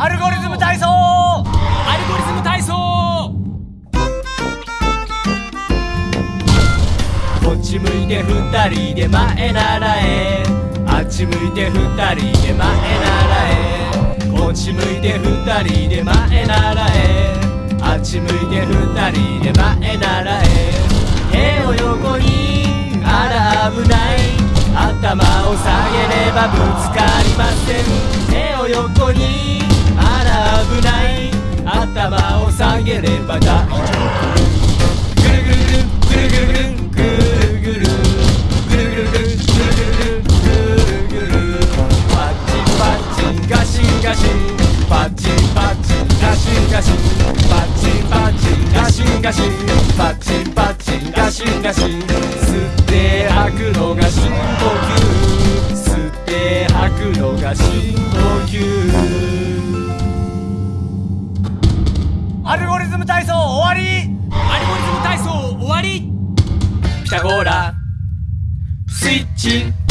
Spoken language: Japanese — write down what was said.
アルゴリズム体操アルゴリズム体操こっち向いて二人で前らえあっち向いて二人で前らえこっち向いて二人で前らえあっち向いて二人で前らえ手を横にあら危ない。頭を下げればぶつかりません。横にあら危ない頭を下げれば大丈夫ぐるぐるぐるぐるぐるぐるぐるぐるぐるぐるぐるぐるぐるぐるぐるパッチンパッチンガシンガシンパッチンパッチンガシンガシンパッチンパッチンガシンガシンパッチンパッチンガシンガシって吐くのが深呼吸アルゴリズム体操終わり。アルゴリズム体操終わり。ピタゴラ。スイッチ。